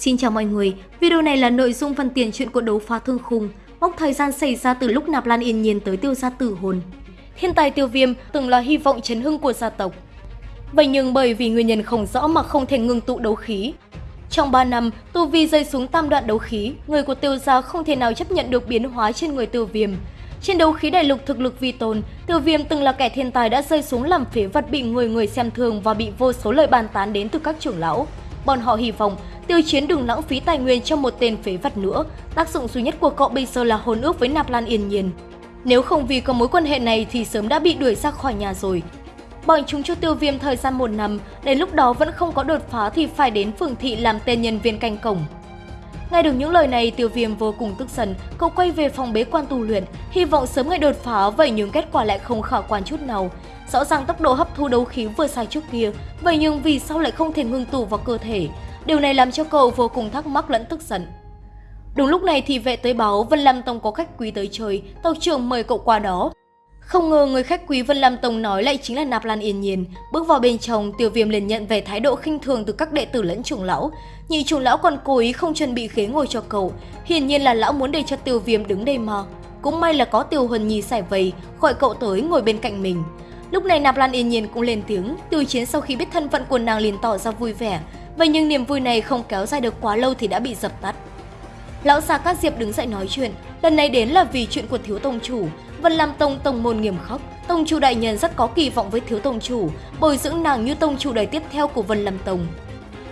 Xin chào mọi người, video này là nội dung phần tiền truyện của đấu phá thương khung, mốc thời gian xảy ra từ lúc Nạp Lan Yên Nhiên tới tiêu gia tử hồn. Thiên tài tiêu viêm từng là hy vọng chấn hưng của gia tộc. Vậy nhưng bởi vì nguyên nhân không rõ mà không thể ngừng tụ đấu khí. Trong 3 năm, tu vi rơi xuống tam đoạn đấu khí, người của tiêu gia không thể nào chấp nhận được biến hóa trên người tiêu viêm. Trên đấu khí đại lục thực lực vi tôn, tiêu viêm từng là kẻ thiên tài đã rơi xuống làm phế vật bị người người xem thường và bị vô số lời bàn tán đến từ các trưởng lão. Bọn họ hy vọng tiêu chiến đừng lãng phí tài nguyên cho một tên phế vật nữa. Tác dụng duy nhất của cậu bây giờ là hôn ước với Nạp Lan Yên Nhiên. Nếu không vì có mối quan hệ này thì sớm đã bị đuổi ra khỏi nhà rồi. Bọn chúng cho tiêu viêm thời gian một năm, đến lúc đó vẫn không có đột phá thì phải đến phường thị làm tên nhân viên canh cổng. Nghe được những lời này, tiêu viêm vô cùng tức giận, cậu quay về phòng bế quan tu luyện, hy vọng sớm ngày đột phá, vậy nhưng kết quả lại không khả quan chút nào. Rõ ràng tốc độ hấp thu đấu khí vừa sai trước kia, vậy nhưng vì sao lại không thể ngưng tụ vào cơ thể? Điều này làm cho cậu vô cùng thắc mắc lẫn tức giận. Đúng lúc này thì vệ tới báo Vân Lam Tông có khách quý tới chơi, tàu trưởng mời cậu qua đó. Không ngờ người khách quý Vân Lam Tông nói lại chính là Nạp Lan Yên Nhiên. Bước vào bên trong, Tiêu Viêm liền nhận về thái độ khinh thường từ các đệ tử lẫn trưởng lão. Nhị trưởng lão còn cố ý không chuẩn bị ghế ngồi cho cậu. Hiển nhiên là lão muốn để cho Tiêu Viêm đứng đây mà. Cũng may là có Tiêu Huân Nhi xài vầy, gọi cậu tới ngồi bên cạnh mình. Lúc này Nạp Lan Yên Nhiên cũng lên tiếng, Tiêu Chiến sau khi biết thân phận của nàng liền tỏ ra vui vẻ. Vậy nhưng niềm vui này không kéo dài được quá lâu thì đã bị dập tắt. Lão già Cát Diệp đứng dậy nói chuyện, lần này đến là vì chuyện của thiếu tông chủ. Vân Lam Tông tông môn nghiêm khắc, tông chủ đại nhân rất có kỳ vọng với thiếu tông chủ, bồi dưỡng nàng như tông chủ đời tiếp theo của Vân Lam Tông.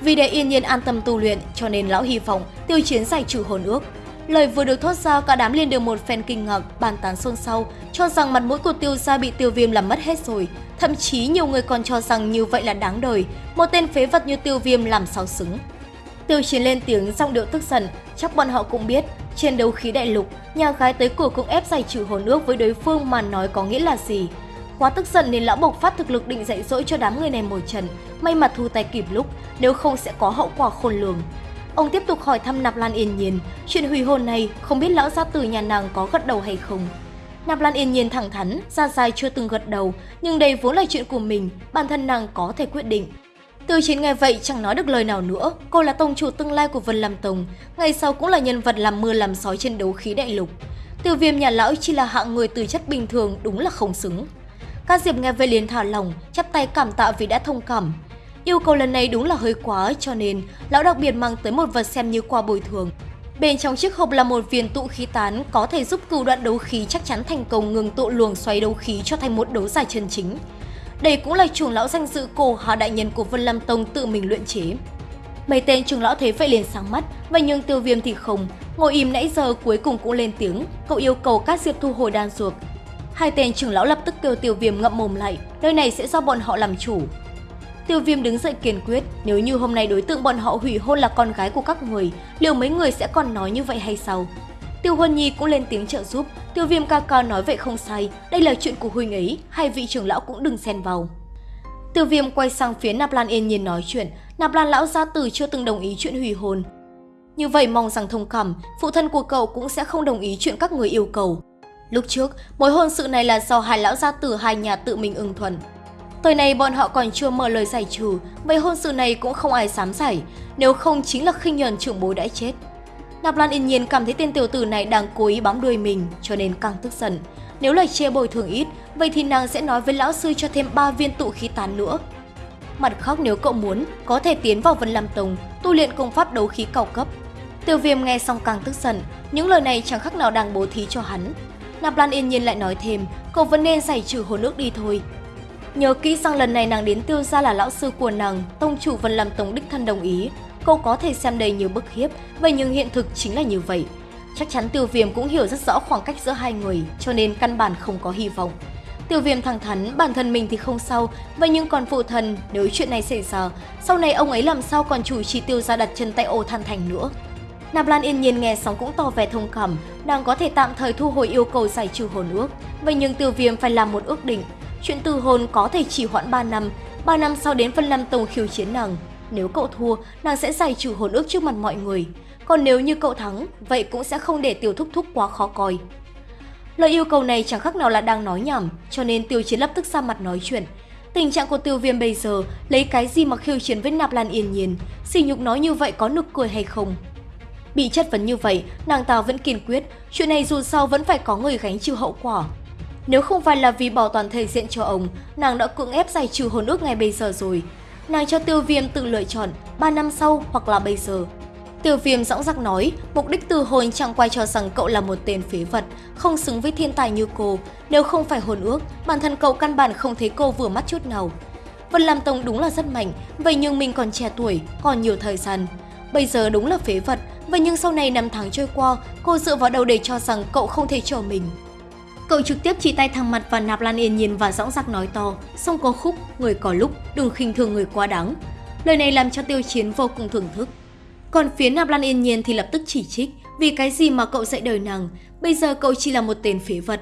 Vì để yên nhiên an tâm tu luyện, cho nên lão hy vọng tiêu chiến giải trừ hồn ước. Lời vừa được thốt ra, cả đám liền đều một phen kinh ngạc, bàn tán xôn xao, cho rằng mặt mũi của tiêu gia bị tiêu viêm làm mất hết rồi. Thậm chí nhiều người còn cho rằng như vậy là đáng đời, một tên phế vật như tiêu viêm làm sao xứng. Tiêu chiến lên tiếng giọng điệu tức giận, chắc bọn họ cũng biết, trên đấu khí đại lục, nhà gái tới cửa cũng ép giải trừ hồn nước với đối phương mà nói có nghĩa là gì. Quá tức giận nên lão bộc phát thực lực định dạy dỗ cho đám người này một trận, may mà thu tay kịp lúc, nếu không sẽ có hậu quả khôn lường. Ông tiếp tục hỏi thăm Nạp Lan Yên Nhiên, chuyện hủy hôn này không biết lão gia tử nhà nàng có gật đầu hay không. Nạp Lan Yên Nhiên thẳng thắn, ra dài chưa từng gật đầu, nhưng đây vốn là chuyện của mình, bản thân nàng có thể quyết định. Từ chiến nghe vậy chẳng nói được lời nào nữa, cô là tông chủ tương lai của Vân Lam Tông, ngày sau cũng là nhân vật làm mưa làm sói trên đấu khí đại lục. Tiêu viêm nhà lão chỉ là hạng người từ chất bình thường đúng là không xứng. Các Diệp nghe vậy liền thả lòng, chắp tay cảm tạ vì đã thông cảm. Yêu cầu lần này đúng là hơi quá cho nên lão đặc biệt mang tới một vật xem như quà bồi thường. Bên trong chiếc hộp là một viên tụ khí tán có thể giúp cửu đoạn đấu khí chắc chắn thành công ngừng tụ luồng xoáy đấu khí cho thành một đấu giải chân chính. Đây cũng là trưởng lão danh dự cổ hạ đại nhân của Vân Lam Tông tự mình luyện chế. Mấy tên trưởng lão thấy vậy liền sáng mắt, vậy nhưng tiêu viêm thì không. Ngồi im nãy giờ cuối cùng cũng lên tiếng, cậu yêu cầu các diệp thu hồi đan dược. Hai tên trưởng lão lập tức kêu tiêu viêm ngậm mồm lại, nơi này sẽ do bọn họ làm chủ. Tiêu viêm đứng dậy kiên quyết, nếu như hôm nay đối tượng bọn họ hủy hôn là con gái của các người, liệu mấy người sẽ còn nói như vậy hay sao? Tiêu Huân Nhi cũng lên tiếng trợ giúp, Tiêu Viêm ca ca nói vậy không sai, đây là chuyện của huynh ấy, hai vị trưởng lão cũng đừng xen vào. Tiêu Viêm quay sang phía Nạp Lan yên nhiên nói chuyện, Nạp Lan lão gia tử chưa từng đồng ý chuyện hủy hôn. Như vậy mong rằng thông cảm, phụ thân của cậu cũng sẽ không đồng ý chuyện các người yêu cầu. Lúc trước, mối hôn sự này là do hai lão gia tử hai nhà tự mình ưng thuận. Thời này bọn họ còn chưa mở lời giải trừ, vậy hôn sự này cũng không ai dám giải, nếu không chính là khinh nhờn trưởng bối đã chết. Nạp Lan yên nhiên cảm thấy tên tiểu tử này đang cố ý bám đuôi mình, cho nên càng tức giận. Nếu lời chia bồi thường ít, vậy thì nàng sẽ nói với lão sư cho thêm 3 viên tụ khí tán nữa. Mặt khóc nếu cậu muốn, có thể tiến vào Vân Lam Tông, tu luyện công pháp đấu khí cao cấp. Tiêu viêm nghe xong càng tức giận, những lời này chẳng khác nào đang bố thí cho hắn. Nạp Lan yên nhiên lại nói thêm, cậu vẫn nên giải trừ hồn ước đi thôi. Nhớ kỹ rằng lần này nàng đến tiêu gia là lão sư của nàng, tông chủ Vân làm tổng đích thân đồng ý, cô có thể xem đây như bức hiếp, vậy nhưng hiện thực chính là như vậy. Chắc chắn tiêu viêm cũng hiểu rất rõ khoảng cách giữa hai người, cho nên căn bản không có hy vọng. Tiêu viêm thẳng thắn, bản thân mình thì không sao, vậy nhưng còn phụ thần, nếu chuyện này xảy ra, sau này ông ấy làm sao còn chủ trì tiêu gia đặt chân tại ô than thành nữa. Nạp Lan yên nhiên nghe xong cũng tỏ vẻ thông cảm, đang có thể tạm thời thu hồi yêu cầu giải trừ hồn ước. Vậy nhưng tiêu viêm phải làm một ước định, chuyện từ hồn có thể chỉ hoãn 3 năm, 3 năm sau đến phân năm tông khiêu chiến nàng, nếu cậu thua, nàng sẽ giải trừ hồn ước trước mặt mọi người. Còn nếu như cậu thắng, vậy cũng sẽ không để Tiêu Thúc Thúc quá khó coi. Lời yêu cầu này chẳng khác nào là đang nói nhảm, cho nên Tiêu Chiến lập tức ra mặt nói chuyện. Tình trạng của tiêu viêm bây giờ lấy cái gì mà khiêu chiến với nạp lan yên nhiên, xỉ nhục nói như vậy có nực cười hay không? Bị chất vấn như vậy, nàng ta vẫn kiên quyết, chuyện này dù sao vẫn phải có người gánh chịu hậu quả. Nếu không phải là vì bảo toàn thể diện cho ông, nàng đã cưỡng ép giải trừ hồn ước ngay bây giờ rồi. Nàng cho tiêu viêm tự lựa chọn 3 năm sau hoặc là bây giờ. Tiêu viêm dõng dạc nói, mục đích từ hồn chẳng quay cho rằng cậu là một tên phế vật, không xứng với thiên tài như cô. Nếu không phải hồn ước, bản thân cậu căn bản không thấy cô vừa mắt chút nào. Vân Lam Tông đúng là rất mạnh, vậy nhưng mình còn trẻ tuổi, còn nhiều thời gian. Bây giờ đúng là phế vật, vậy nhưng sau này năm tháng trôi qua, cô dựa vào đầu để cho rằng cậu không thể chờ mình. Cậu trực tiếp chỉ tay thẳng mặt và nạp lan yên nhiên và dõng dạc nói to, xong có khúc, người có lúc, đừng khinh thường người quá đáng. Lời này làm cho tiêu chiến vô cùng thưởng thức. Còn phía nạp lan yên nhiên thì lập tức chỉ trích, vì cái gì mà cậu dạy đời nàng, bây giờ cậu chỉ là một tên phế vật.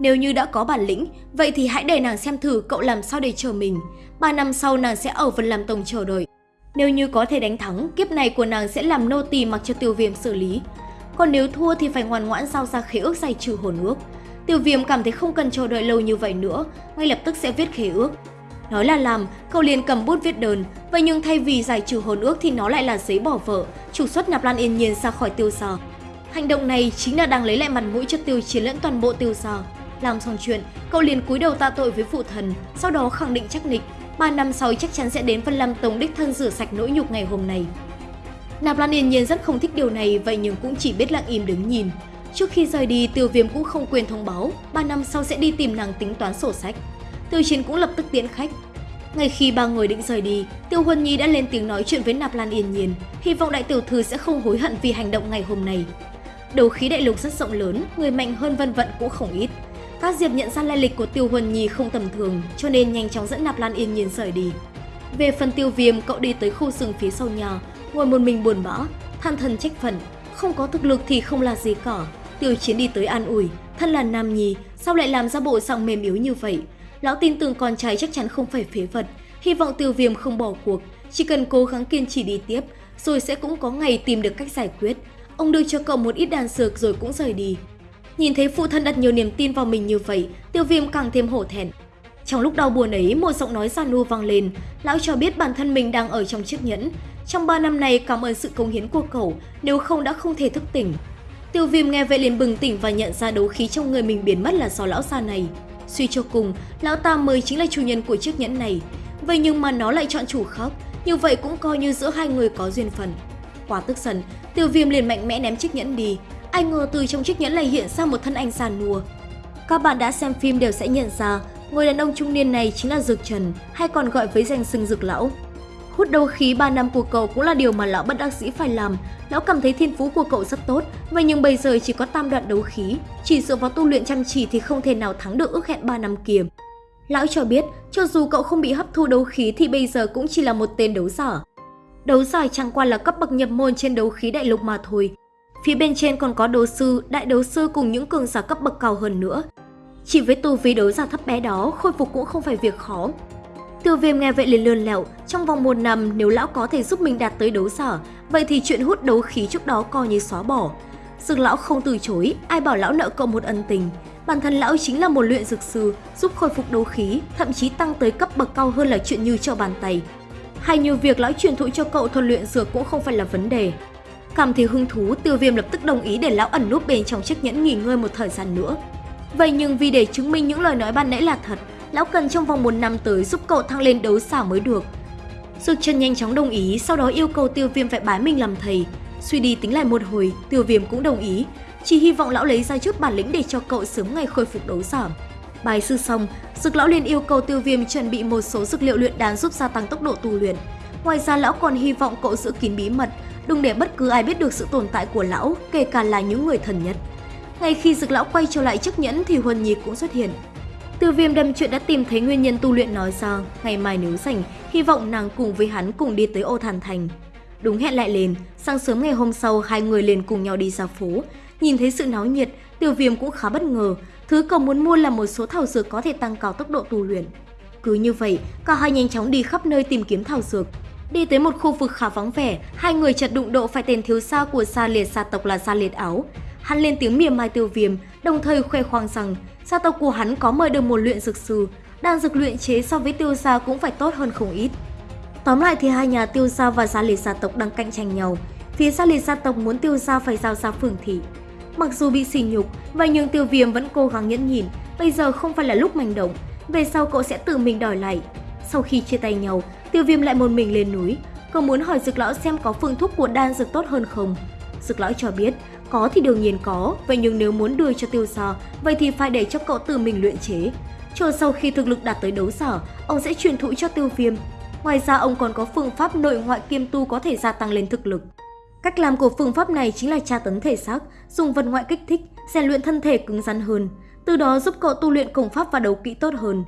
Nếu như đã có bản lĩnh, vậy thì hãy để nàng xem thử cậu làm sao để chờ mình. Ba năm sau nàng sẽ ở Vân làm Tông chờ đợi. Nếu như có thể đánh thắng, kiếp này của nàng sẽ làm nô tỳ mặc cho tiêu viêm xử lý. Còn nếu thua thì phải ngoan ngoãn giao ra khế ước giải trừ hồn ước. Tiêu viêm cảm thấy không cần chờ đợi lâu như vậy nữa, ngay lập tức sẽ viết khế ước. Nói là làm, cậu liền cầm bút viết đơn, vậy nhưng thay vì giải trừ hồn ước thì nó lại là giấy bỏ vợ, trục xuất nạp lan yên nhiên ra khỏi tiêu gia. Hành động này chính là đang lấy lại mặt mũi cho tiêu chiến lẫn toàn bộ tiêu gia. Làm xong chuyện, cậu liền cúi đầu tạ tội với phụ thần, sau đó khẳng định chắc nịch, 3 năm sau chắc chắn sẽ đến Vân Lam Tông đích thân rửa sạch nỗi nhục ngày hôm nay. Nạp Lan Yên Nhiên rất không thích điều này, vậy nhưng cũng chỉ biết lặng im đứng nhìn. Trước khi rời đi, Tiêu Viêm cũng không quên thông báo, 3 năm sau sẽ đi tìm nàng tính toán sổ sách. Tiêu Chiến cũng lập tức tiễn khách. Ngay khi ba người định rời đi, Tiêu Huân Nhi đã lên tiếng nói chuyện với Nạp Lan Yên Nhiên, hy vọng đại tiểu thư sẽ không hối hận vì hành động ngày hôm nay. đầu khí đại lục rất rộng lớn, người mạnh hơn vân vận cũng không ít. Các Diệp nhận ra lai lịch của Tiêu Huân Nhi không tầm thường, cho nên nhanh chóng dẫn Nạp Lan Yên Nhiên rời đi. Về phần Tiêu Viêm, cậu đi tới khu rừng phía sau nhà, ngồi một mình buồn bã, than thân trách phận, không có thực lực thì không là gì cả. Tiêu Chiến đi tới an ủi, thân là nam nhi, sao lại làm ra bộ giọng mềm yếu như vậy? Lão tin tưởng con trai chắc chắn không phải phế vật, hy vọng Tiêu Viêm không bỏ cuộc, chỉ cần cố gắng kiên trì đi tiếp, rồi sẽ cũng có ngày tìm được cách giải quyết. Ông đưa cho cậu một ít đàn dược rồi cũng rời đi. Nhìn thấy phụ thân đặt nhiều niềm tin vào mình như vậy, tiêu viêm càng thêm hổ thẹn. Trong lúc đau buồn ấy, một giọng nói giàn nua vang lên, lão cho biết bản thân mình đang ở trong chiếc nhẫn. Trong 3 năm này cảm ơn sự công hiến của cậu, nếu không đã không thể thức tỉnh. Tiêu viêm nghe vậy liền bừng tỉnh và nhận ra đấu khí trong người mình biến mất là do lão già này. Suy cho cùng, lão ta mới chính là chủ nhân của chiếc nhẫn này. Vậy nhưng mà nó lại chọn chủ khác, như vậy cũng coi như giữa hai người có duyên phận. Quá tức giận, tiêu viêm liền mạnh mẽ ném chiếc nhẫn đi, ai ngờ từ trong chiếc nhẫn lại hiện ra một thân anh già nua. Các bạn đã xem phim đều sẽ nhận ra, người đàn ông trung niên này chính là Dược Trần, hay còn gọi với danh xưng Dược Lão. Hút đấu khí 3 năm của cậu cũng là điều mà lão bất đắc dĩ phải làm. Lão cảm thấy thiên phú của cậu rất tốt, vậy nhưng bây giờ chỉ có tam đoạn đấu khí, chỉ dựa vào tu luyện chăm chỉ thì không thể nào thắng được ước hẹn 3 năm kia. Lão cho biết, cho dù cậu không bị hấp thu đấu khí thì bây giờ cũng chỉ là một tên đấu giả. Đấu giả chẳng qua là cấp bậc nhập môn trên đấu khí đại lục mà thôi, Phía bên trên còn có đấu sư, đại đấu sư cùng những cường giả cấp bậc cao hơn nữa. Chỉ với tu vi đấu giả thấp bé đó, khôi phục cũng không phải việc khó. Tiêu viêm nghe vậy liền lươn lẹo, trong vòng một năm nếu lão có thể giúp mình đạt tới đấu sở, vậy thì chuyện hút đấu khí trước đó coi như xóa bỏ. Dược lão không từ chối, ai bảo lão nợ cậu một ân tình. Bản thân lão chính là một luyện dược sư, giúp khôi phục đấu khí, thậm chí tăng tới cấp bậc cao hơn là chuyện như cho bàn tay. Hay như việc lão truyền thụ cho cậu thuật luyện dược cũng không phải là vấn đề. Cảm thấy hứng thú, tiêu viêm lập tức đồng ý để lão ẩn núp bên trong chiếc nhẫn nghỉ ngơi một thời gian nữa. Vậy nhưng vì để chứng minh những lời nói ban nãy là thật, lão cần trong vòng một năm tới giúp cậu thăng lên đấu xả mới được. Dược chân nhanh chóng đồng ý, sau đó yêu cầu tiêu viêm phải bái mình làm thầy. Suy đi tính lại một hồi, tiêu viêm cũng đồng ý, chỉ hy vọng lão lấy ra chút bản lĩnh để cho cậu sớm ngày khôi phục đấu giảm. Bài sư xong, dược lão liền yêu cầu tiêu viêm chuẩn bị một số dược liệu luyện đan giúp gia tăng tốc độ tu luyện. Ngoài ra lão còn hy vọng cậu giữ kín bí mật, đừng để bất cứ ai biết được sự tồn tại của lão, kể cả là những người thần nhất. Ngay khi dực lão quay trở lại chiếc nhẫn thì Huân Nhi cũng xuất hiện. Từ viêm đâm chuyện đã tìm thấy nguyên nhân tu luyện nói ra, ngày mai nếu rảnh, hy vọng nàng cùng với hắn cùng đi tới ô thàn thành. Đúng hẹn lại lên, sáng sớm ngày hôm sau hai người liền cùng nhau đi ra phố. Nhìn thấy sự náo nhiệt, tiêu viêm cũng khá bất ngờ, thứ cậu muốn mua là một số thảo dược có thể tăng cao tốc độ tu luyện. Cứ như vậy, cả hai nhanh chóng đi khắp nơi tìm kiếm thảo dược, Đi tới một khu vực khá vắng vẻ, hai người chật đụng độ phải tên thiếu gia của gia liệt gia tộc là gia liệt áo. Hắn lên tiếng mỉa mai tiêu viêm, đồng thời khoe khoang rằng gia tộc của hắn có mời được một luyện dược sư. đan dược luyện chế so với tiêu gia cũng phải tốt hơn không ít. Tóm lại thì hai nhà tiêu gia và gia liệt gia tộc đang cạnh tranh nhau. Phía gia liệt gia tộc muốn tiêu gia phải giao ra phường thị. Mặc dù bị sỉ nhục, vậy nhưng tiêu viêm vẫn cố gắng nhẫn nhịn. Bây giờ không phải là lúc manh động, về sau cậu sẽ tự mình đòi lại. Sau khi chia tay nhau, tiêu viêm lại một mình lên núi. Cậu muốn hỏi dược lão xem có phương thuốc của đan dược tốt hơn không. Dược lõi cho biết, có thì đương nhiên có, vậy nhưng nếu muốn đưa cho tiêu sở, vậy thì phải để cho cậu tự mình luyện chế. Chờ sau khi thực lực đạt tới đấu sở, ông sẽ truyền thụ cho tiêu viêm. Ngoài ra ông còn có phương pháp nội ngoại kiêm tu có thể gia tăng lên thực lực. Cách làm của phương pháp này chính là tra tấn thể xác, dùng vật ngoại kích thích, rèn luyện thân thể cứng rắn hơn, từ đó giúp cậu tu luyện công pháp và đấu kỹ tốt hơn.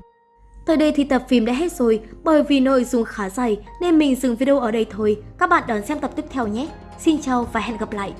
Tới đây thì tập phim đã hết rồi, bởi vì nội dung khá dài nên mình dừng video ở đây thôi. Các bạn đón xem tập tiếp theo nhé. Xin chào và hẹn gặp lại!